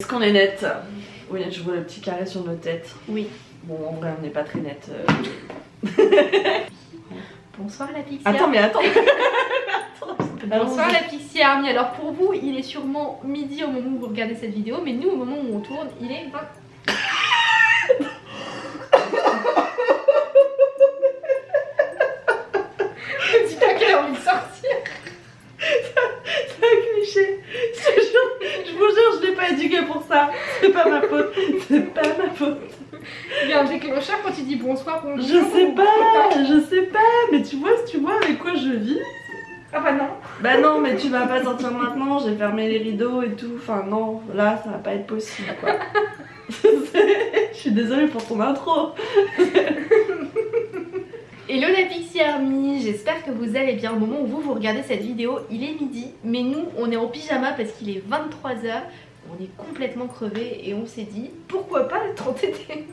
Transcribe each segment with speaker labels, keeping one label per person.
Speaker 1: Est-ce qu'on est net Oui, je vois le petit carré sur nos têtes.
Speaker 2: Oui.
Speaker 1: Bon, en vrai, on n'est pas très net. euh.
Speaker 2: Bonsoir la Pixie
Speaker 1: Attends, mais attends
Speaker 2: Bonsoir la Pixie Army. Alors pour vous, il est sûrement midi au moment où vous regardez cette vidéo, mais nous, au moment où on tourne, il est 20... Je dis pas qu'elle a envie de sortir.
Speaker 1: C'est un cliché Je te jure, je vous jure, je l'ai pas éduqué pour ça C'est pas ma faute C'est pas ma faute
Speaker 2: Il y a un déclencheur quand
Speaker 1: Je sais pas Je sais pas Mais tu vois, si tu vois avec quoi je vis
Speaker 2: Ah bah non.
Speaker 1: Bah non, mais tu vas pas sortir maintenant, j'ai fermé les rideaux et tout. Enfin non, là, ça va pas être possible, quoi. Je suis désolée pour ton intro.
Speaker 2: Hello la Pixie Army, j'espère que vous allez bien au moment où vous vous regardez cette vidéo, il est midi, mais nous on est en pyjama parce qu'il est 23h, on est complètement crevés et on s'est dit pourquoi pas tenter des...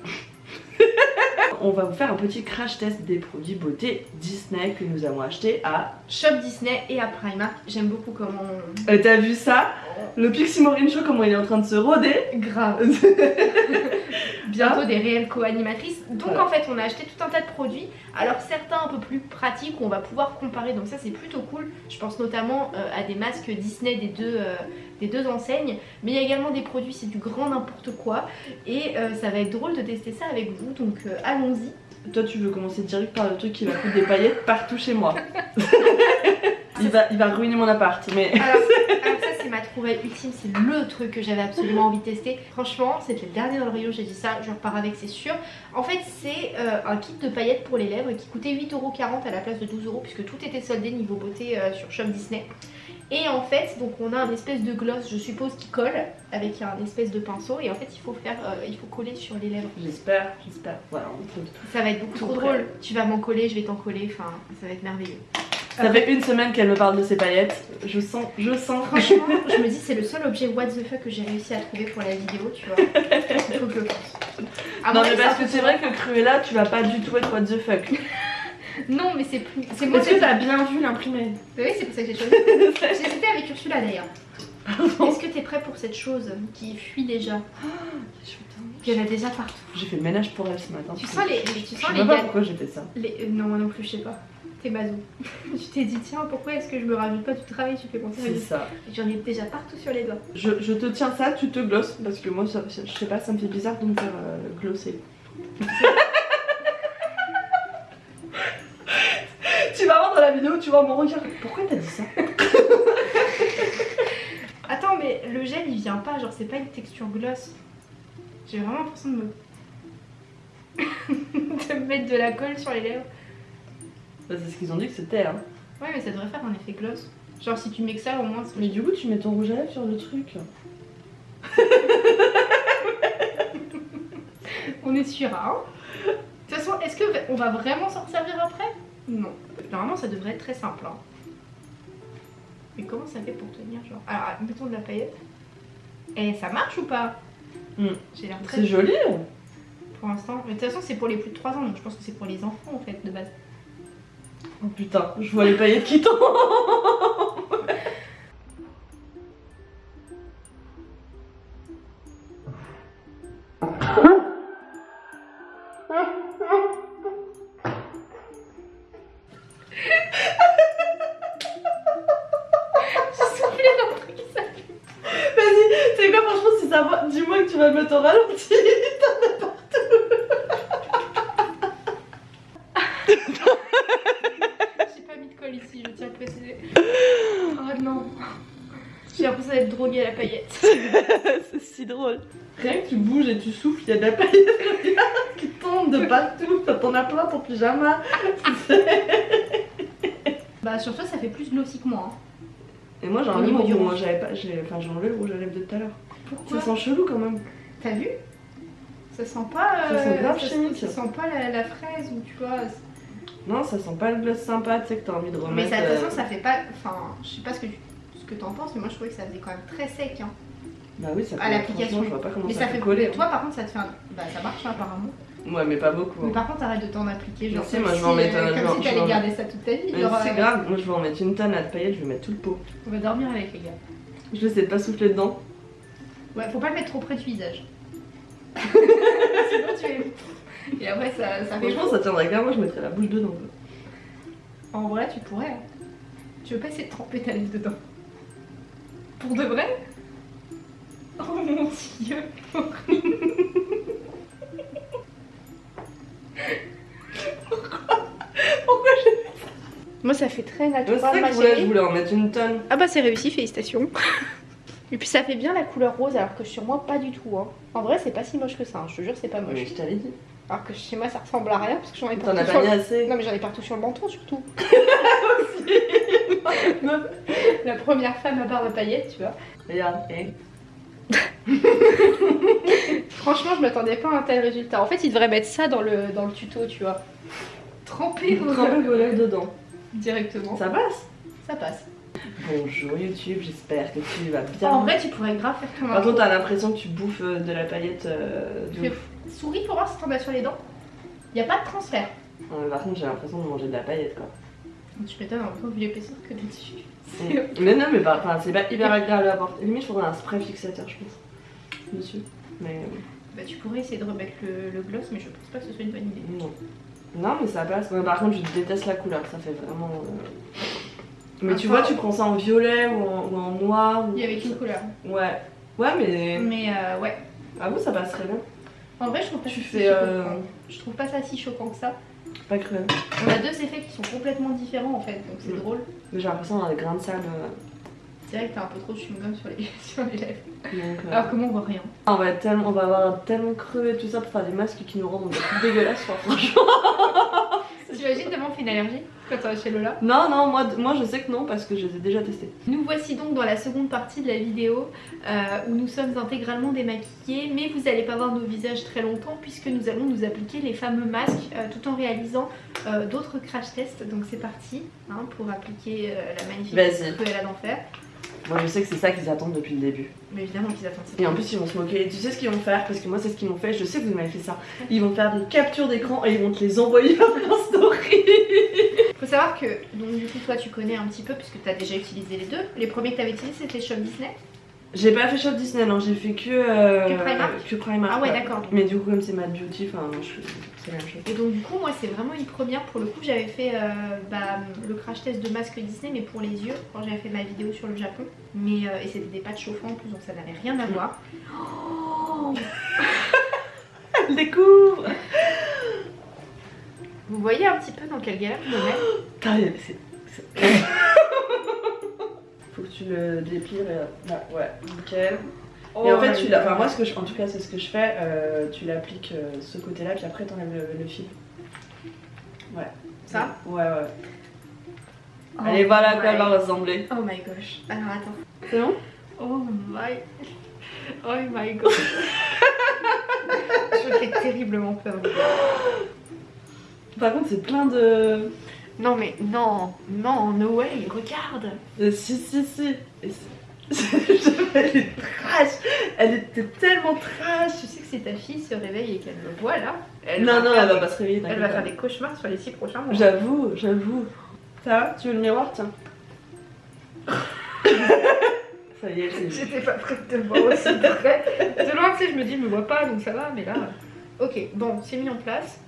Speaker 1: On va vous faire un petit crash test des produits beauté Disney que nous avons achetés à...
Speaker 2: Shop Disney et à Primark, j'aime beaucoup comment...
Speaker 1: Euh, T'as vu ça? Le Pixie Maureen Show, comment il est en train de se roder
Speaker 2: Grave Bientôt des réelles co-animatrices. Donc
Speaker 1: Voilà.
Speaker 2: en fait on a acheté tout un tas de produits. Alors certains un peu plus pratiques on va pouvoir comparer donc ça c'est plutôt cool. Je pense notamment euh, à des masques Disney des deux, euh, des deux enseignes. Mais il y a également des produits c'est du grand n'importe quoi. Et euh, ça va être drôle de tester ça avec vous donc euh, allons-y.
Speaker 1: Toi, tu veux commencer direct par le truc qui va foutre des paillettes partout chez moi. il, va, il va ruiner mon appart, mais...
Speaker 2: Alors, alors ça c'est ma trouvaille ultime, c'est le truc que j'avais absolument envie de tester. Franchement c'était le dernier dans le rayon, j'ai dit ça, je repars avec c'est sûr. En fait c'est euh, un kit de paillettes pour les lèvres qui coûtait 8,40€ à la place de 12€ puisque tout était soldé niveau beauté sur Shop Disney. Et en fait donc on a un espèce de gloss je suppose qui colle avec un espèce de pinceau et en fait il faut faire, euh, il faut coller sur les lèvres.
Speaker 1: J'espère, j'espère. Voilà, on.
Speaker 2: Ça va être beaucoup trop
Speaker 1: prêt.
Speaker 2: drôle. Tu vas m'en coller, je vais t'en coller, enfin ça va être merveilleux.
Speaker 1: Ça fait une semaine qu'elle me parle de ses paillettes. Je sens, je sens.
Speaker 2: Franchement, je me dis c'est le seul objet what the fuck que j'ai réussi à trouver pour la vidéo, tu vois. Il faut que je pense.
Speaker 1: Non mais parce que c'est vrai que Cruella, tu vas pas du tout être what the fuck.
Speaker 2: Non, mais c'est plus. C'est moi
Speaker 1: Est-ce que t'as bien vu l'imprimé
Speaker 2: Oui, c'est pour ça que j'ai choisi. J'hésitais avec Ursula d'ailleurs. Est-ce que t'es prêt pour cette chose qui fuit déjà Qu'il y en a déjà partout.
Speaker 1: J'ai fait le ménage pour elle ce matin.
Speaker 2: Tu sens les. tu
Speaker 1: Je
Speaker 2: sens
Speaker 1: sais
Speaker 2: les
Speaker 1: même pas
Speaker 2: gars.
Speaker 1: pourquoi j'ai fait ça.
Speaker 2: Les... euh, Non, moi non plus, je sais pas. T'es bazou. tu t'es dit, tiens, pourquoi est-ce que je me rajoute pas du travail Tu fais penser à
Speaker 1: C'est ça.
Speaker 2: J'en ai déjà partout sur les doigts.
Speaker 1: Je, je te tiens ça, tu te glosses parce que moi, ça, je sais pas, ça me fait bizarre de me faire euh, glosser. tu vas voir dans la vidéo, tu vois mon regard. Pourquoi t'as dit ça
Speaker 2: Attends, mais le gel il vient pas, genre c'est pas une texture gloss. J'ai vraiment l'impression de me. de me mettre de la colle sur les lèvres.
Speaker 1: Bah, C'est ce qu'ils ont dit que c'était. Hein.
Speaker 2: Ouais, mais ça devrait faire un effet gloss. Genre si tu mets que ça, au moins. c'est-
Speaker 1: Mais du coup, tu mets ton rouge à lèvres sur le truc.
Speaker 2: On est sûr, hein De toute façon, est-ce que on va vraiment s'en servir après? Non. Normalement, ça devrait être très simple. Hein. Mais comment ça fait pour tenir genre? Alors, mettons de la paillette. Et ça marche ou pas?
Speaker 1: Hmm.
Speaker 2: J'ai l'air très
Speaker 1: C'est joli.
Speaker 2: pour l'instant. Mais de toute façon, c'est pour les plus de 3 ans, donc je pense que c'est pour les enfants en fait de base.
Speaker 1: Oh putain, je vois les paillettes qui tombent. il y a de la paillette qui tombe de partout. T'en as plein ton pyjama.
Speaker 2: Bah sur toi, ça fait plus glossy que moi. hein.
Speaker 1: Et moi j'ai enlevé mon rouge. Moi j'avais pas, j'ai, enfin j'ai enlevé le rouge à lèvres de tout à l'heure.
Speaker 2: Pourquoi
Speaker 1: Ça sent chelou quand même.
Speaker 2: T'as vu? Ça sent pas.
Speaker 1: Ça sent grave
Speaker 2: ça,
Speaker 1: chimique.
Speaker 2: ça sent pas la, la fraise ou tu vois.
Speaker 1: Non, ça sent pas le gloss sympa, tu sais que t'as envie de remettre.
Speaker 2: Mais ça, de toute façon,
Speaker 1: euh,
Speaker 2: ça fait pas. Enfin, je sais pas ce que tu ce que t'en penses, mais moi je trouvais que ça faisait quand même très sec. Hein.
Speaker 1: Bah oui, ça
Speaker 2: à
Speaker 1: fait-
Speaker 2: l'application.
Speaker 1: franchement, Je vois pas comment
Speaker 2: Mais
Speaker 1: ça,
Speaker 2: ça
Speaker 1: fait coller.
Speaker 2: Toi par contre, ça te fait un. Bah ça marche hein, apparemment.
Speaker 1: Ouais, mais pas beaucoup.
Speaker 2: Mais
Speaker 1: hein.
Speaker 2: par contre, arrête de t'en appliquer. Genre,
Speaker 1: si, moi, je vais en mettre
Speaker 2: euh,
Speaker 1: un-
Speaker 2: Comme si t'allais garder ça toute ta vie.
Speaker 1: C'est
Speaker 2: euh,
Speaker 1: grave, moi je vais en mettre une tonne à de paillettes, je vais mettre tout le pot.
Speaker 2: On va dormir avec les gars.
Speaker 1: Je vais essayer de pas souffler dedans.
Speaker 2: Ouais, faut pas le mettre trop près du visage. Sinon tu es. Et après ça, ça fait
Speaker 1: Franchement, ça tiendrait qu'à moi, je mettrais la bouche dedans.
Speaker 2: En vrai, tu pourrais. hein. Tu veux pas essayer de tremper ta lèvre dedans Pour de vrai? Oh mon dieu
Speaker 1: Pourquoi j'ai
Speaker 2: Moi ça fait très
Speaker 1: C'est
Speaker 2: naturel
Speaker 1: ça que je voulais, je en mettre une tonne.
Speaker 2: Ah bah c'est réussi, félicitations Et puis ça fait bien la couleur rose alors que sur moi pas du tout hein. En vrai c'est pas si moche que ça, hein. je te jure c'est pas moche.
Speaker 1: Mais je t'avais dit.
Speaker 2: Alors que chez moi ça ressemble à rien parce que j'en ai
Speaker 1: T'en
Speaker 2: partout
Speaker 1: as
Speaker 2: sur
Speaker 1: pas mis assez.
Speaker 2: Non mais j'en ai partout sur le menton surtout. La première femme à barbe à paillettes, tu vois.
Speaker 1: Regarde.
Speaker 2: Franchement, je m'attendais pas à un tel résultat. En fait, ils devraient mettre ça dans le, dans le tuto, tu vois. Tremper vos
Speaker 1: lèvres dedans.
Speaker 2: directement. Ça,
Speaker 1: Ça passe
Speaker 2: passe.
Speaker 1: Bonjour YouTube, j'espère que tu vas bien.
Speaker 2: En vrai, tu pourrais grave faire ton
Speaker 1: Par
Speaker 2: intro.
Speaker 1: contre, t'as l'impression que tu bouffes euh, de la paillette euh, de
Speaker 2: Tu fais
Speaker 1: ouf.
Speaker 2: souris pour voir si t'en as sur les dents. Y a pas de transfert.
Speaker 1: Mais par contre, j'ai l'impression de manger de la paillette quoi.
Speaker 2: Tu m'étonnes en temps vu l'épaisseur que t'as dessus.
Speaker 1: Mm. mais non, mais c'est pas hyper agréable à porter. Limite, je faudrait un spray fixateur, je pense. Dessus. Mais
Speaker 2: Bah, tu pourrais essayer de remettre le, le gloss, mais je pense pas que ce soit une bonne idée.
Speaker 1: non. Non, mais ça passe. Par contre, je déteste la couleur, ça fait vraiment. euh, Mais tu vois, tu prends ça en violet ou en, ou en noir. ou-
Speaker 2: Il y avait qu'une couleur.
Speaker 1: Ouais. Ouais, mais.
Speaker 2: Mais euh, ouais.
Speaker 1: Ah vous, ça passe très bien.
Speaker 2: En vrai, je trouve pas
Speaker 1: Tu
Speaker 2: ça
Speaker 1: fais,
Speaker 2: si
Speaker 1: euh.
Speaker 2: Je trouve pas ça si choquant que ça.
Speaker 1: Pas cruel.
Speaker 2: On a deux effets qui sont complètement différents en fait, donc c'est
Speaker 1: Mm.
Speaker 2: drôle.
Speaker 1: J'ai l'impression d'avoir des grains de sable. euh,
Speaker 2: C'est vrai que t'as un peu trop de chewing-gum sur les, sur les lèvres.
Speaker 1: donc, euh,
Speaker 2: Alors que moi, on voit rien.
Speaker 1: on, va être tellement, on va avoir tellement et tout ça pour faire des masques qui nous rendent dégueulasses, franchement.
Speaker 2: T'imagines tellement fait une allergie? Quand tu vas chez Lola
Speaker 1: Non, non, moi, moi je sais que non parce que je les ai déjà testés.
Speaker 2: Nous voici donc dans la seconde partie de la vidéo euh, où nous sommes intégralement démaquillés, mais vous n'allez pas voir nos visages très longtemps puisque nous allons nous appliquer les fameux masques euh, tout en réalisant euh, d'autres crash tests. Donc c'est parti hein, pour appliquer euh, la magnifique
Speaker 1: Vas-y.
Speaker 2: Cruella d'enfer.
Speaker 1: Moi je sais que c'est ça qu'ils attendent depuis le début.
Speaker 2: Mais évidemment qu'ils attendent ça.
Speaker 1: Et en plus ils vont se moquer. Et tu sais ce qu'ils vont faire? Parce que moi c'est ce qu'ils m'ont fait, je sais que vous m'avez fait ça. Ils vont faire des captures d'écran et ils vont te les envoyer par leur story.
Speaker 2: Faut savoir que, donc du coup toi tu connais un petit peu puisque tu as déjà utilisé les deux. Les premiers que tu avais utilisés c'était Shop Disney.
Speaker 1: J'ai pas fait Shop Disney, non, j'ai fait que. euh,
Speaker 2: Que Primark
Speaker 1: Que Primark.
Speaker 2: Ah ouais d'accord.
Speaker 1: Mais du coup, comme c'est Mad Beauty, enfin, je- c'est la même chose.
Speaker 2: Et donc du coup moi c'est vraiment une première pour le coup j'avais fait euh, bah, le crash test de masque Disney mais pour les yeux quand j'avais fait ma vidéo sur le Japon mais euh, et c'était des pâtes chauffants en plus donc ça n'avait rien à voir. Oh
Speaker 1: Elle découvre
Speaker 2: Vous voyez un petit peu dans quelle galère je me mets
Speaker 1: Faut que tu le déplies. et- là, ouais, nickel. Et en fait, tu l'as. Enfin, moi, ce que je... en tout cas, c'est ce que je fais. euh, tu l'appliques euh, ce côté-là, puis après, t'enlèves le, le fil. Ouais.
Speaker 2: Ça
Speaker 1: Ouais, ouais.
Speaker 2: Oh
Speaker 1: Allez, voilà à quoi
Speaker 2: my-
Speaker 1: elle va ressembler.
Speaker 2: Oh my gosh. Alors attends.
Speaker 1: C'est bon?
Speaker 2: Oh my... Oh my gosh. je fais terriblement peur.
Speaker 1: Par contre, c'est plein de.
Speaker 2: Non mais non, non, no way, regarde
Speaker 1: de- Si, si, si. Et Elle est trash. Elle était tellement trash.
Speaker 2: Je sais que si ta fille se réveille et qu'elle me voit là, elle
Speaker 1: non, non, elle va pas se réveiller.
Speaker 2: Elle va faire des cauchemars sur les six prochains mois.
Speaker 1: J'avoue, j'avoue. Ça va Tu veux le miroir Tiens. Ça y est, c'est
Speaker 2: J'étais pas prête de voir aussi de près. De loin, tu sais, je me dis, je me vois pas, donc ça va, mais là. Ok, bon, c'est mis en place.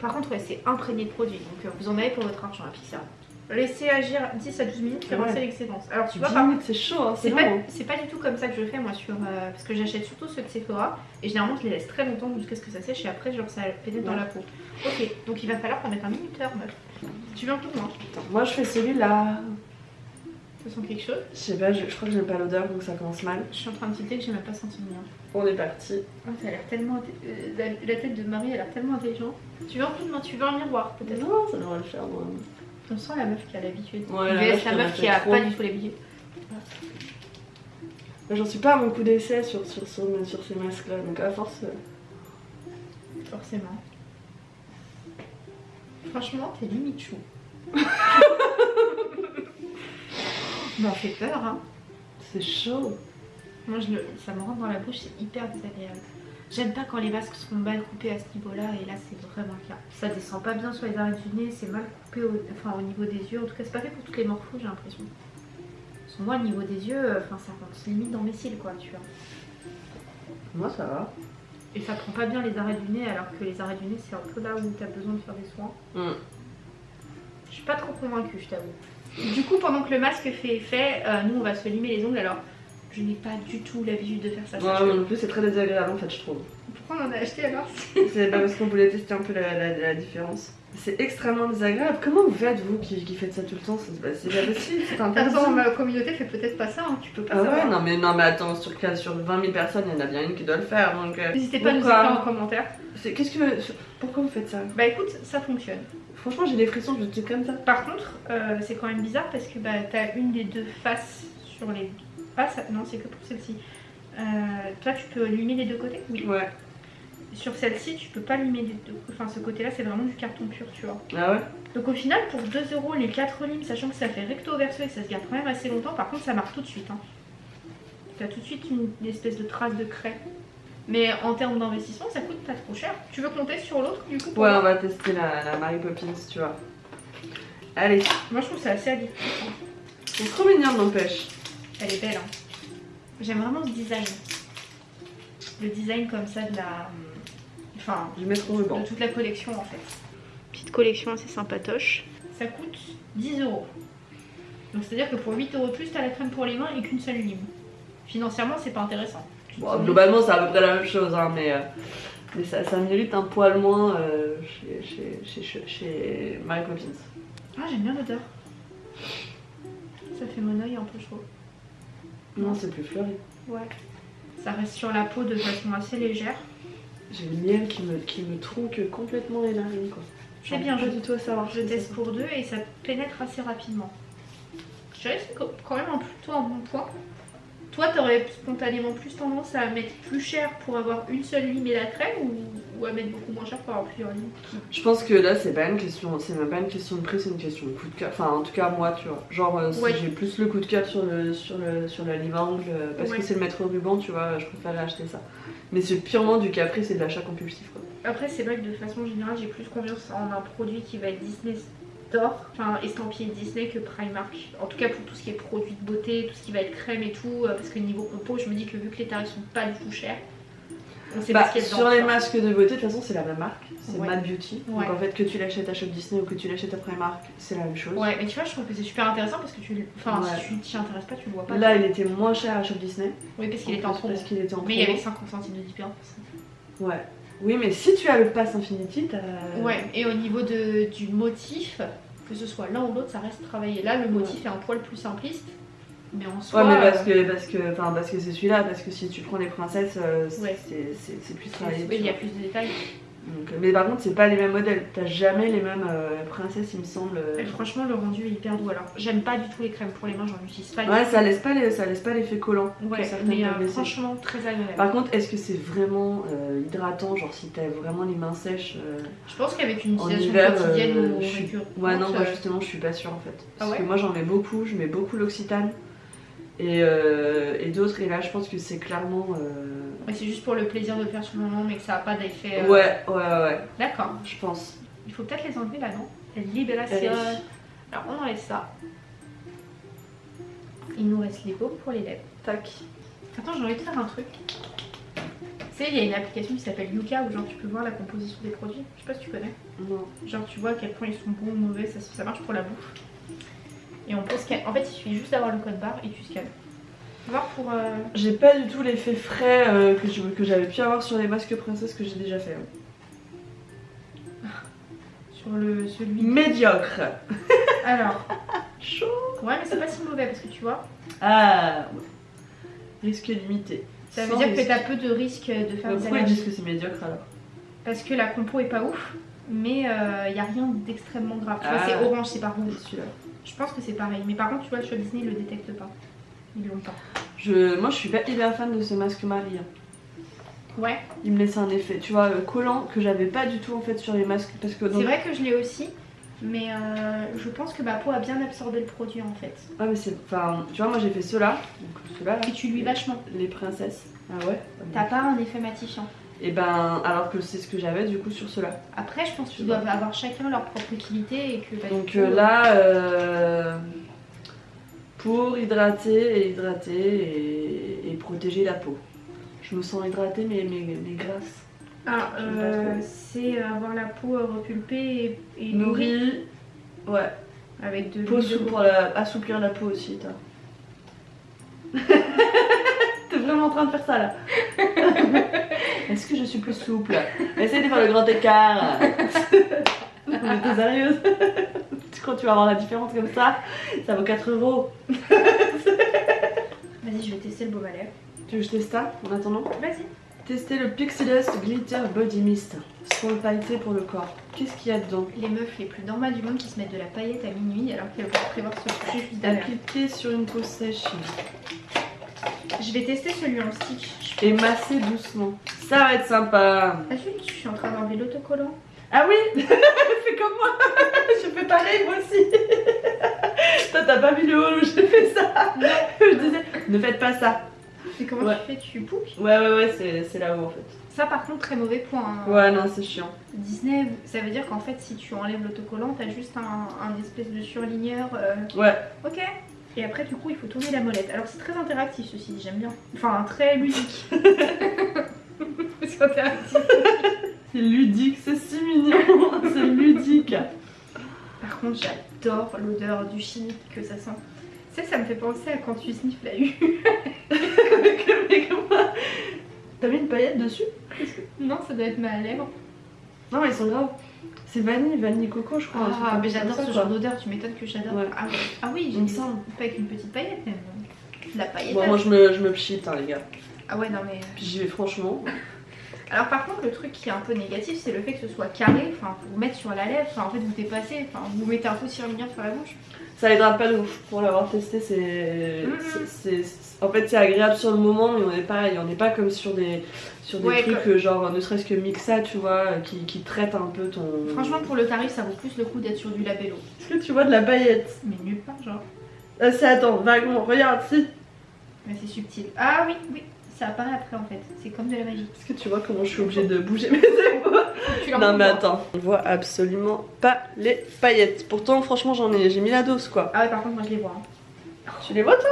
Speaker 2: Par contre, ouais, c'est imprégné de produit, donc euh, vous en avez pour votre argent à Pixar. Laissez agir 10 à 12 minutes, faire
Speaker 1: Ouais.
Speaker 2: passer l'excédence. Alors, tu vois,
Speaker 1: 10
Speaker 2: par
Speaker 1: minutes, c'est chaud, hein, c'est
Speaker 2: pas,
Speaker 1: hein.
Speaker 2: pas du tout comme ça que je fais moi sur euh, parce que j'achète surtout ceux de Sephora et généralement je les laisse très longtemps jusqu'à ce que ça sèche et après genre ça pénètre dans la peau. Ok donc il va falloir qu'on mette un minuteur meuf. Tu veux un peu de moi
Speaker 1: moi je fais celui-là.
Speaker 2: Tu sens quelque chose
Speaker 1: Je sais pas, je, je crois que j'aime pas l'odeur donc ça commence mal.
Speaker 2: Je suis en train de citer que j'ai même pas senti le mien.
Speaker 1: On est parti.
Speaker 2: Oh, ça a l'air tellement euh, la, la tête de Marie a l'air tellement intelligente. Tu veux un peu de moi Tu veux un miroir peut-être
Speaker 1: Non, ça devrait le faire moi.
Speaker 2: On sent la meuf qui a l'habitude.
Speaker 1: Ouais, la meuf qui
Speaker 2: la meuf qui a
Speaker 1: trop.
Speaker 2: pas du tout l'habitude.
Speaker 1: Moi, J'en suis pas à mon coup d'essai sur, sur, sur, sur ces masques là donc à force. euh,
Speaker 2: Forcément. Franchement t'es limite chou. M'en fait peur hein.
Speaker 1: C'est chaud.
Speaker 2: Moi, je le- ça me rentre dans la bouche, c'est hyper désagréable. J'aime pas quand les masques sont mal coupés à ce niveau-là, et là, c'est vraiment le cas. Ça descend pas bien sur les arêtes du nez, c'est mal coupé au, enfin, au niveau des yeux. En tout cas, c'est pas fait pour toutes les morphos, j'ai l'impression. Parce que moi, au niveau des yeux, euh, enfin, ça rentre limite dans mes cils, quoi, tu vois.
Speaker 1: Moi ça va.
Speaker 2: Et ça prend pas bien les arrêts du nez, alors que les arrêts du nez, c'est un peu là où t'as besoin de faire des soins.
Speaker 1: Mm.
Speaker 2: Je suis pas trop convaincue, je t'avoue. Du coup, pendant que le masque fait effet, euh, nous on va se limer les ongles. Alors, je n'ai pas du tout l'habitude de faire ça.
Speaker 1: Ouais,
Speaker 2: sache-le.
Speaker 1: moi non plus, c'est très désagréable en fait, je trouve.
Speaker 2: Pourquoi on en a acheté alors
Speaker 1: C'est pas parce qu'on voulait tester un peu la, la- la différence. C'est extrêmement désagréable. Comment vous faites, vous, qui, qui faites ça tout le temps? C'est bah, pas possible, c'est interdit.
Speaker 2: Attends, ma communauté fait peut-être pas ça, hein, tu peux pas
Speaker 1: Ah ouais,
Speaker 2: savoir.
Speaker 1: non mais, non mais attends, sur, sur 20 000 personnes, il y en a bien une qui doit le faire. Donc, euh,
Speaker 2: N'hésitez pas à nous écrire en commentaire.
Speaker 1: Qu'est-ce que... Pourquoi vous faites ça?
Speaker 2: Bah écoute, ça fonctionne.
Speaker 1: Franchement, j'ai des frissons, je te comme ça.
Speaker 2: Par contre, euh, c'est quand même bizarre parce que bah, t'as une des deux faces sur les. Ah, ça... non, c'est que pour celle-ci. Euh, toi, tu peux limer les deux côtés Oui.
Speaker 1: Ouais.
Speaker 2: Sur celle-ci, tu peux pas limer les deux. Enfin, ce côté-là, c'est vraiment du carton pur, tu vois.
Speaker 1: Ah ouais?
Speaker 2: Donc au final, pour 2 euros les 4 limes, sachant que ça fait recto verso et que ça se garde quand même assez longtemps, par contre, ça marque tout de suite. Hein. T'as tout de suite une, une espèce de trace de craie. Mais en termes d'investissement, ça coûte pas trop cher. Tu veux compter sur l'autre du coup
Speaker 1: Ouais, on va tester la, la Mary Poppins, tu vois. Allez,
Speaker 2: Moi, je trouve ça assez addictif. hein.
Speaker 1: c'est trop mignon, n'empêche.
Speaker 2: Elle est belle. Hein. J'aime vraiment ce design. Le design comme ça de la. Enfin,
Speaker 1: Je vais mettre au ruban.
Speaker 2: de toute la collection en fait. Petite collection assez sympatoche. Ça coûte 10 euros. Donc c'est-à-dire que pour 8 euros de plus, t'as la crème pour les mains et qu'une seule lime. Financièrement, c'est pas intéressant.
Speaker 1: Bon, globalement, c'est à peu près la même chose, hein, mais, euh, mais ça, ça mérite un poil moins euh, chez, chez, chez, chez, chez Mary Poppins.
Speaker 2: Ah, j'aime bien l'odeur. Ça fait mon oeil un peu chaud.
Speaker 1: Non, c'est plus fleuri.
Speaker 2: Ouais. Ça reste sur la peau de façon assez légère.
Speaker 1: J'ai le miel qui me, qui me tronque complètement les narines, quoi.
Speaker 2: C'est bien, je,
Speaker 1: du tout à savoir.
Speaker 2: je teste pour deux et ça pénètre assez rapidement. Je dirais que c'est quand même un plutôt un bon point. Toi, t'aurais spontanément plus tendance à mettre plus cher pour avoir une seule lime et la crème ou, ou à mettre beaucoup moins cher pour avoir plusieurs limes
Speaker 1: Je pense que là, c'est pas une question, c'est même pas une question de prix, c'est une question de coup de cœur. Enfin, en tout cas, moi, tu vois. Genre, euh, si
Speaker 2: Ouais.
Speaker 1: j'ai plus le coup de cœur sur, le, sur, le, sur la lime à ongles, euh, parce
Speaker 2: Ouais.
Speaker 1: que c'est le maître ruban, tu vois, je préférerais acheter ça. Mais c'est purement du caprice et de l'achat compulsif, quoi.
Speaker 2: Après, c'est vrai que de façon générale, j'ai plus confiance en un produit qui va être Disney Enfin estampillé Disney que Primark. En tout cas, pour tout ce qui est produit de beauté, tout ce qui va être crème et tout, euh, parce que niveau compo, je me dis que vu que les tarifs sont pas du tout chers, on sait
Speaker 1: Bah,
Speaker 2: pas ce qu'il y a dedans.
Speaker 1: sur les masques de beauté, de toute façon, c'est la même marque, c'est
Speaker 2: Ouais.
Speaker 1: Mad Beauty.
Speaker 2: Ouais.
Speaker 1: Donc en fait, que tu l'achètes à Shop Disney ou que tu l'achètes à Primark, c'est la même chose.
Speaker 2: Ouais, mais tu vois, je trouve que c'est super intéressant parce que tu. Enfin,
Speaker 1: Ouais.
Speaker 2: si tu t'y intéresses pas, tu le vois pas.
Speaker 1: Là, il était moins cher à Shop Disney.
Speaker 2: Oui, parce qu'il était en promo.
Speaker 1: Parce qu'il était en
Speaker 2: Mais il y avait
Speaker 1: promo.
Speaker 2: 50 centimes de différence.
Speaker 1: Ouais. Oui, mais si tu as le pass Infinity, t'as.
Speaker 2: Ouais, et au niveau de, du motif, que ce soit l'un ou l'autre, ça reste travaillé. Là, le motif est un poil plus simpliste, mais en soi.
Speaker 1: Ouais, mais parce
Speaker 2: euh,
Speaker 1: que parce que enfin parce que c'est celui-là parce que si tu prends les princesses euh, c'est
Speaker 2: Ouais.
Speaker 1: plus travaillé.
Speaker 2: oui, il y a plus de détails.
Speaker 1: Donc, euh, mais par contre c'est pas les mêmes modèles. T'as jamais les mêmes euh, princesses il me semble. euh.
Speaker 2: Et franchement, le rendu est hyper doux. Alors, j'aime pas du tout les crèmes pour les mains, j'en utilise pas.
Speaker 1: Ouais ça laisse pas les, ça laisse pas l'effet collant.
Speaker 2: Ouais, mais euh, franchement, très agréable.
Speaker 1: Par contre est-ce que c'est vraiment euh, hydratant genre si t'as vraiment les mains sèches
Speaker 2: Je pense qu'avec une utilisation
Speaker 1: hiver
Speaker 2: quotidienne ou
Speaker 1: suis- Ouais non moi justement je suis pas sûre en fait. Parce
Speaker 2: Ah ouais
Speaker 1: que moi j'en mets beaucoup, je mets beaucoup l'Occitane. Et, et d'autres, et là je pense que c'est clairement.
Speaker 2: Mais c'est juste pour le plaisir de le faire sur le moment, mais que ça a pas d'effet. euh,
Speaker 1: Ouais, ouais, ouais,
Speaker 2: D'accord.
Speaker 1: je pense.
Speaker 2: Il faut peut-être les enlever là, non? Libération.
Speaker 1: Allez.
Speaker 2: Alors, on enlève ça. Il nous reste les baumes pour les lèvres.
Speaker 1: Tac.
Speaker 2: Attends, j'ai envie de faire un truc. Tu sais, il y a une application qui s'appelle Yuka où genre tu peux voir la composition des produits. Je sais pas si tu connais.
Speaker 1: Non.
Speaker 2: Genre tu vois à quel point ils sont bons ou mauvais, ça, ça marche pour la bouffe. Et on peut scanner. En fait, il suffit juste d'avoir le code barre et tu scannes. Voir pour. euh,
Speaker 1: J'ai pas du tout l'effet frais euh, que j'avais pu avoir sur les masques princesses que j'ai déjà fait. hein.
Speaker 2: sur le celui.
Speaker 1: Médiocre.
Speaker 2: Alors,
Speaker 1: Chaud.
Speaker 2: ouais, mais c'est pas si mauvais parce que tu vois,
Speaker 1: Ah, ouais. Risque limité.
Speaker 2: ça veut dire que
Speaker 1: risque.
Speaker 2: t'as peu de risques de faire
Speaker 1: Mais
Speaker 2: des
Speaker 1: Pourquoi ils disent que c'est médiocre alors
Speaker 2: Parce que la compo est pas ouf, mais il n'y a rien d'extrêmement grave. Tu vois,
Speaker 1: Ah.
Speaker 2: c'est orange, c'est pas rouge. Je pense que c'est pareil. Mais par contre, tu vois, sur Disney, le détectent pas.
Speaker 1: Je, moi je suis pas hyper fan de ce masque Marie. hein.
Speaker 2: Ouais,
Speaker 1: Il me laisse un effet, tu vois, euh, collant que j'avais pas du tout en fait sur les masques. Parce que
Speaker 2: c'est vrai que je l'ai aussi. Mais euh, je pense que ma peau a bien absorbé le produit en fait.
Speaker 1: Ah, mais c'est. Enfin, tu vois, moi j'ai fait ceux-là. Donc là.
Speaker 2: Et tu lui vachement.
Speaker 1: Les princesses. Ah ouais?
Speaker 2: T'as pas un effet matifiant.
Speaker 1: Et ben, alors que c'est ce que j'avais du coup sur ceux-là.
Speaker 2: Après, je pense qu'ils doivent avoir chacun leur propre utilité et que. bah,
Speaker 1: Donc
Speaker 2: coup,
Speaker 1: euh, là, euh, pour hydrater et hydrater et, et protéger la peau. Je me sens hydratée mais, mais, mais grasse.
Speaker 2: Ah, euh, c'est avoir la peau euh, repulpée et, et
Speaker 1: Nourrie. Ouais.
Speaker 2: avec de
Speaker 1: Peau
Speaker 2: de
Speaker 1: pour la- assouplir la peau aussi, toi. T'es vraiment en train de faire ça là. Est-ce que je suis plus souple? Essaye de faire le grand écart. Mais t'es sérieuse Que tu vas avoir la différence comme ça Ça vaut 4 euros.
Speaker 2: Vas-y, je vais tester le à lèvres.
Speaker 1: Tu veux que je teste ça en attendant?
Speaker 2: Vas-y.
Speaker 1: Tester le Pixie Dust Glitter Body Mist. Soin pailleté pour le corps. Qu'est-ce qu'il y a dedans?
Speaker 2: Les meufs les plus normales du monde qui se mettent de la paillette à minuit alors qu'elles vont prévoir se coucher juste.
Speaker 1: Appliqué sur une peau sèche
Speaker 2: Je vais tester celui en stick.
Speaker 1: Et masser doucement. Ça va être sympa.
Speaker 2: Ah, je suis en train d'enlever l'autocollant.
Speaker 1: Ah oui? Fais comme moi Je fais pareil moi aussi Toi t'as pas vu le haut où j'ai fait ça? Je disais, ne faites pas ça
Speaker 2: Mais comment
Speaker 1: Ouais.
Speaker 2: tu fais? Tu pouques
Speaker 1: Ouais ouais ouais c'est c'est là-haut en fait.
Speaker 2: Ça, par contre, très mauvais point. hein.
Speaker 1: Ouais non c'est chiant.
Speaker 2: Disney, ça veut dire qu'en fait, si tu enlèves l'autocollant, t'as juste un, un espèce de surligneur. euh,
Speaker 1: Ouais.
Speaker 2: Ok. Et après, du coup, il faut tourner la molette. Alors, c'est très interactif ceci j'aime bien. Enfin, très ludique. c'est interactif.
Speaker 1: C'est ludique, c'est mignon C'est ludique
Speaker 2: Par contre, j'adore l'odeur du chimique que ça sent. Tu sais, ça me fait penser à quand tu sniffes la U.
Speaker 1: T'as mis une paillette dessus
Speaker 2: non, ça doit être ma lèvre.
Speaker 1: Non mais ils sont graves. C'est vanille, vanille coco je crois.
Speaker 2: Ah, mais j'adore ce genre d'odeur, tu m'étonnes que j'adore.
Speaker 1: Ouais.
Speaker 2: Ah, ouais. ah oui,
Speaker 1: Il me
Speaker 2: j'ai
Speaker 1: semble.
Speaker 2: pas avec une petite paillette même. La paillette.
Speaker 1: Bon moi je me, je me pchite hein les gars.
Speaker 2: Ah ouais, non mais.
Speaker 1: Puis j'y vais franchement.
Speaker 2: Alors par contre le truc qui est un peu négatif c'est le fait que ce soit carré, enfin pour vous mettre sur la lèvre, enfin en fait vous dépassez, enfin vous mettez un faux surligneur sur la bouche.
Speaker 1: Ça hydrate pas de ouf. Pour l'avoir testé, c'est.
Speaker 2: Mhm.
Speaker 1: c'est- En fait, c'est agréable sur le moment, mais on n'est pas, on n'est pas comme sur des, sur des
Speaker 2: Ouais,
Speaker 1: trucs, euh, genre ne serait-ce que Mixa, tu vois, qui, qui traitent un peu ton.
Speaker 2: Franchement pour le tarif ça vaut plus le coup d'être sur du labello.
Speaker 1: Est-ce que tu vois de la paillette?
Speaker 2: Mais nulle part genre.
Speaker 1: Ah, c'est attends, vaguement, regarde, si.
Speaker 2: Mais c'est subtil. Ah oui, oui, ça apparaît après en fait. C'est comme de la magie.
Speaker 1: Est-ce que tu vois comment je suis obligée de bouger mes épaules Non, mais attends, on voit absolument pas les paillettes. Pourtant, franchement, j'en ai, j'ai mis la dose, quoi.
Speaker 2: Ah ouais par contre moi je les vois. hein.
Speaker 1: Tu les vois, toi?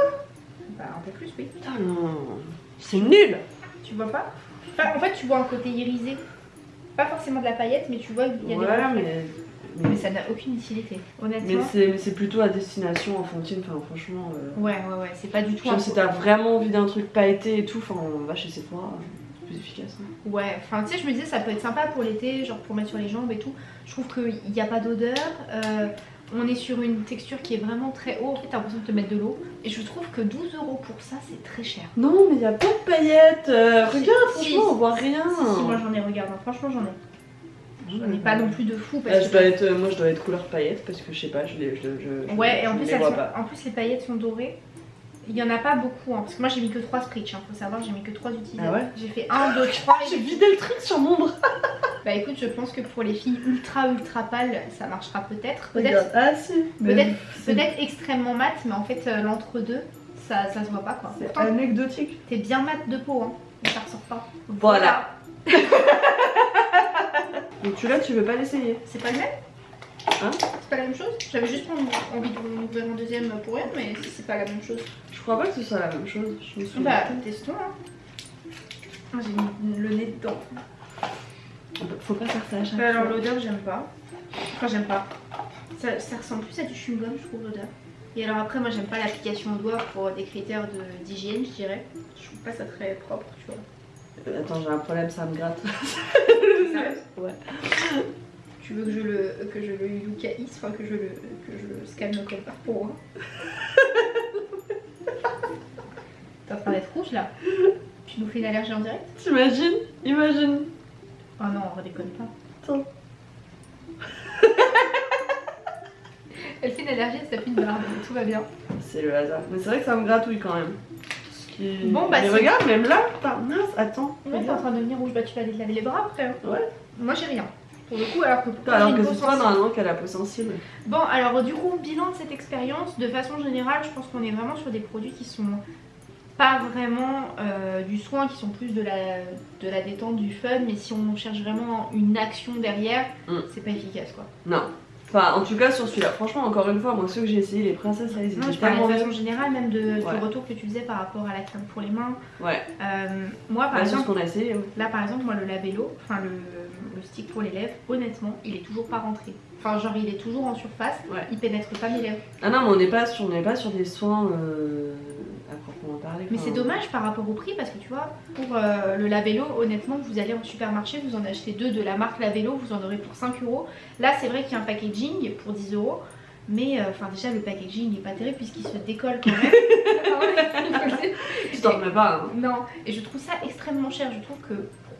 Speaker 2: Bah un peu plus oui.
Speaker 1: Putain, non. C'est nul.
Speaker 2: Tu vois pas? Enfin, En fait tu vois un côté irisé. Pas forcément de la paillette mais tu vois il y a des
Speaker 1: Ouais, mais.
Speaker 2: Mais ça n'a aucune utilité. Honnêtement.
Speaker 1: mais c'est plutôt à destination enfantine, enfin franchement. euh,
Speaker 2: Ouais ouais ouais c'est pas du tout
Speaker 1: Genre si t'as vraiment envie d'un truc pailleté et tout, enfin on va chez Sephora, c'est plus efficace. hein.
Speaker 2: Ouais, enfin tu sais, je me disais ça peut être sympa pour l'été, genre pour mettre sur les jambes et tout. Je trouve qu'il n'y a pas d'odeur. euh, on est sur une texture qui est vraiment très haut. En fait, t'as l'impression de te mettre de l'eau. Et je trouve que 12 euros pour ça, c'est très cher.
Speaker 1: Non mais y a pas de paillettes, euh, regarde
Speaker 2: si,
Speaker 1: franchement
Speaker 2: si.
Speaker 1: on voit rien.
Speaker 2: Si, si, moi j'en ai, regarde, hein, franchement j'en ai. J'en ai pas non plus de fou parce
Speaker 1: je
Speaker 2: que.
Speaker 1: dois être, euh, moi je dois être couleur paillette parce que je sais pas, je les, je, je, je-
Speaker 2: Ouais, et en plus,
Speaker 1: les vois
Speaker 2: sont-
Speaker 1: pas.
Speaker 2: en plus les paillettes sont dorées. Il y en a pas beaucoup, hein, parce que moi j'ai mis que 3 Scritch, hein, faut savoir, j'ai mis que 3 utilisateurs.
Speaker 1: Ah ouais
Speaker 2: J'ai fait 1, 2, 3
Speaker 1: J'ai vidé le truc sur mon bras.
Speaker 2: Bah écoute, je pense que pour les filles ultra ultra pâles, ça marchera peut-être. Peut-être.
Speaker 1: Ah si.
Speaker 2: Peut-être peut-être extrêmement mat, mais en fait euh, l'entre-deux, ça, ça se voit pas quoi.
Speaker 1: C'est anecdotique.
Speaker 2: t'es bien mat de peau, hein, mais ça ressort pas.
Speaker 1: Voilà. Donc tu là tu veux pas l'essayer
Speaker 2: C'est pas le même
Speaker 1: Hein
Speaker 2: C'est pas la même chose J'avais juste envie- d'ouvrir un deuxième pour rien, mais si c'est pas la même chose.
Speaker 1: Je crois pas que ce soit la même chose. Je me souviens.
Speaker 2: Bah, testons hein. Ah, J'ai mis le nez dedans.
Speaker 1: Faut pas faire ça à chaque
Speaker 2: Bah, alors l'odeur, j'aime pas. Enfin, j'aime pas. Ça, ça ressemble plus à du chewing-gum, je trouve, l'odeur. Et alors après, moi, j'aime pas l'application au doigt pour des critères de- d'hygiène, je dirais. Je trouve pas ça très propre, tu vois.
Speaker 1: Attends, j'ai un problème, ça me gratte. Ouais.
Speaker 2: Tu veux que je le que je le yukaïs, enfin que je le que je le scanne comme par pour moi T'es en train d'être rouge là Tu nous fais une allergie en direct
Speaker 1: T'imagines Imagine.
Speaker 2: Oh non, on redéconne pas.
Speaker 1: Attends.
Speaker 2: Elle fait une allergie, elle s'appuie de barbe, tout va bien.
Speaker 1: C'est le hasard. Mais c'est vrai que ça me gratouille quand même.
Speaker 2: Bon, bah,
Speaker 1: Mais regarde, même là, mince, attends.
Speaker 2: Ouais, t'es en train de devenir rouge, bah tu vas aller te laver les bras après. hein.
Speaker 1: Ouais.
Speaker 2: Moi j'ai rien. Pour le coup, alors que pourtant,
Speaker 1: Alors que c'est toi normalement qui a la peau sensible.
Speaker 2: Bon, alors du coup, bilan de cette expérience, de façon générale, je pense qu'on est vraiment sur des produits qui sont pas vraiment euh, du soin, qui sont plus de la, de la détente, du fun, mais si on cherche vraiment une action derrière,
Speaker 1: Mm.
Speaker 2: c'est pas efficace quoi.
Speaker 1: Non. Enfin, en tout cas, sur celui-là, franchement, encore une fois, moi, ceux que j'ai essayé, les princesses, ils
Speaker 2: Non, je
Speaker 1: tellement
Speaker 2: de façon générale, même de, retour que tu faisais par rapport à la crème pour les mains.
Speaker 1: Ouais,
Speaker 2: Euh, moi, par
Speaker 1: Bah,
Speaker 2: exemple,
Speaker 1: qu'on a essayé, ouais.
Speaker 2: là par exemple, moi le labello, enfin le, le stick pour les lèvres, honnêtement, il est toujours pas rentré. Enfin, genre, il est toujours en surface,
Speaker 1: Ouais.
Speaker 2: il pénètre pas mes lèvres.
Speaker 1: Ah non, mais on n'est pas, sur- on pas sur des soins euh, parler.
Speaker 2: Mais c'est dommage par rapport au prix parce que tu vois, pour euh, le labello, honnêtement, vous allez en supermarché, vous en achetez deux de la marque labello, vous en aurez pour 5 euros. Là, c'est vrai qu'il y a un packaging pour 10 euros. Mais euh, enfin déjà le packaging n'est pas terrible puisqu'il se décolle quand même. Ah ouais.
Speaker 1: Tu t'en remets pas, hein.
Speaker 2: Non, et je trouve ça extrêmement cher. Je trouve que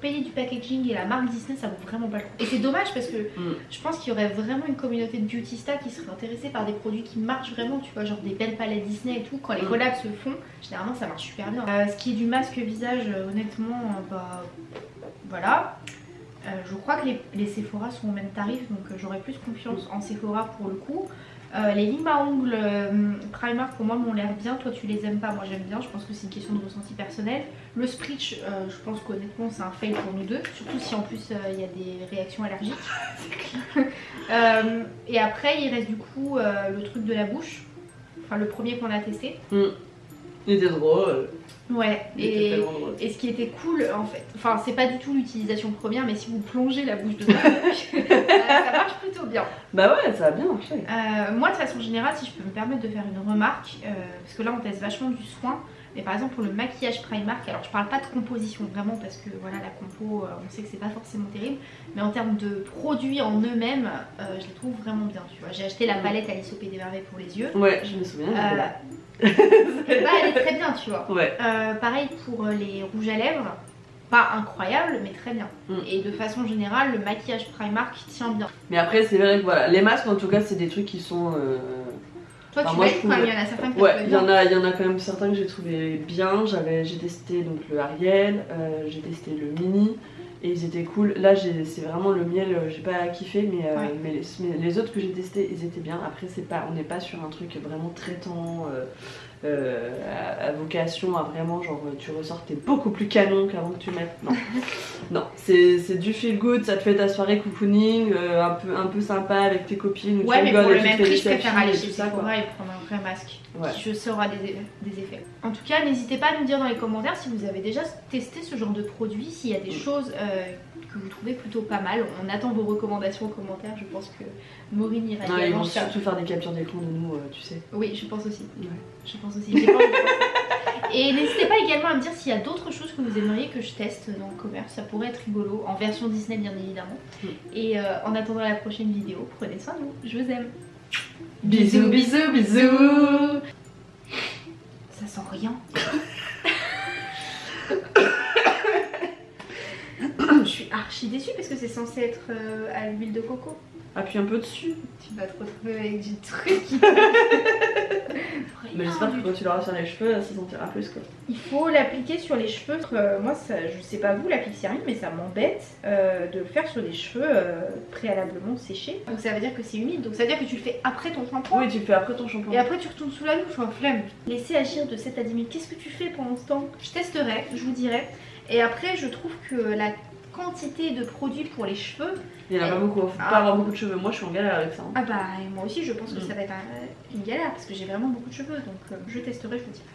Speaker 2: payer du packaging et la marque Disney, ça vaut vraiment pas le coup. Et c'est dommage parce que
Speaker 1: Mm.
Speaker 2: je pense qu'il y aurait vraiment une communauté de beautista qui serait intéressée par des produits qui marchent vraiment, tu vois, genre des belles palettes Disney et tout. Quand les
Speaker 1: Mm.
Speaker 2: collabs se font, généralement ça marche super bien. Euh, ce qui est du masque visage, euh, honnêtement, euh, bah voilà. Euh, je crois que les, les Sephora sont au même tarif, donc j'aurais plus confiance en Sephora pour le coup. Euh, les limes à ongles euh, pour moi m'ont l'air bien, toi tu les aimes pas, moi j'aime bien, je pense que c'est une question de ressenti personnel. Le Spritch, euh, je pense qu'honnêtement c'est un fail pour nous deux, surtout si en plus euh, il y a des réactions allergiques. Et après il reste du coup le truc de la bouche, enfin le premier qu'on a testé.
Speaker 1: Il était drôle.
Speaker 2: Ouais, et, ce qui était cool en fait, enfin c'est pas du tout l'utilisation première, mais si vous plongez la bouche dedans, ça marche plutôt bien.
Speaker 1: Bah ouais, ça a bien marché.
Speaker 2: Euh, moi, de façon générale, si je peux me permettre de faire une remarque, euh, parce que là on teste vachement du soin, mais par exemple pour le maquillage Primark, alors je parle pas de composition vraiment parce que voilà la compo, euh, on sait que c'est pas forcément terrible, mais en termes de produits en eux-mêmes, euh, je les trouve vraiment bien. Tu vois, j'ai acheté la palette au Pays des Merveilles pour les yeux.
Speaker 1: Ouais, je me souviens.
Speaker 2: Bah, elle est très bien, tu vois.
Speaker 1: Ouais.
Speaker 2: Euh, pareil pour euh, les rouges à lèvres, pas incroyable, mais très bien.
Speaker 1: Mm.
Speaker 2: Et de façon générale, le maquillage Primark tient bien.
Speaker 1: Mais après, c'est vrai que voilà, les masques en tout cas, c'est des trucs qui sont. euh,
Speaker 2: Toi,
Speaker 1: Enfin,
Speaker 2: tu
Speaker 1: moi, je trouve-
Speaker 2: il y en a certains qui
Speaker 1: Ouais, il y en a, il y en a quand même certains que j'ai trouvé bien. J'avais, j'ai testé donc le Ariel, euh, j'ai testé le mini et ils étaient cool. Là, c'est vraiment le miel, euh, j'ai pas kiffé, mais, euh,
Speaker 2: Ouais.
Speaker 1: mais, les, mais les autres que j'ai testés, ils étaient bien. Après, c'est pas, on n'est pas sur un truc vraiment traitant. euh, euh, à, à vocation à vraiment genre tu ressors t'es beaucoup plus canon qu'avant que tu mettes non non c'est, du feel good ça te fait ta soirée cocooning euh, un peu un peu sympa avec tes copines
Speaker 2: Ouais, mais pour le même prix, je préfère aller chez. Sephora et prendre un vrai masque
Speaker 1: Ouais.
Speaker 2: qui, je sais, aura des, des effets. En tout cas, n'hésitez pas à nous dire dans les commentaires si vous avez déjà testé ce genre de produit, s'il y a des
Speaker 1: Mm.
Speaker 2: choses euh, que vous trouvez plutôt pas mal. On attend vos recommandations en commentaire. Je pense que Maureen ira
Speaker 1: Non, ils
Speaker 2: également
Speaker 1: vont
Speaker 2: faire-
Speaker 1: surtout faire des captures d'écran de nous, euh, tu sais.
Speaker 2: Oui, je pense aussi.
Speaker 1: Ouais.
Speaker 2: Je pense aussi. Pas. Et n'hésitez pas également à me dire s'il y a d'autres choses que vous aimeriez que je teste dans le commerce. Ça pourrait être rigolo, en version Disney bien évidemment.
Speaker 1: Mm.
Speaker 2: Et euh, en attendant la prochaine vidéo, prenez soin de vous. Je vous aime.
Speaker 1: Bisous, bisous, bisous
Speaker 2: Ça sent rien. Je suis archi déçue parce que c'est censé être euh, à l'huile de coco.
Speaker 1: Appuie un peu dessus.
Speaker 2: Tu vas te retrouver avec du truc.
Speaker 1: Mais j'espère que quand tu l'auras sur les cheveux, ça sentira plus quoi.
Speaker 2: Il faut l'appliquer sur les cheveux. Euh, moi, ça, je sais pas vous, la pixie mais ça m'embête euh, de le faire sur les cheveux euh, préalablement séchés. Donc ça veut dire que c'est humide. Donc ça veut dire que tu le fais après ton shampoing.
Speaker 1: Oui, tu le fais après ton shampoing.
Speaker 2: Et après tu retournes sous la douche en flemme. Laissez agir de 7 à 10 minutes. Qu'est-ce que tu fais pendant ce temps? Je testerai, je vous dirai. Et après je trouve que la quantité de produits pour les cheveux,
Speaker 1: Il y en a pas beaucoup, faut
Speaker 2: Ah.
Speaker 1: pas avoir beaucoup de cheveux. Moi je suis en galère avec ça. hein.
Speaker 2: ah bah et moi aussi je pense que
Speaker 1: Mm.
Speaker 2: ça va être un- une galère parce que j'ai vraiment beaucoup de cheveux. Donc euh, je testerai, je vous dirai.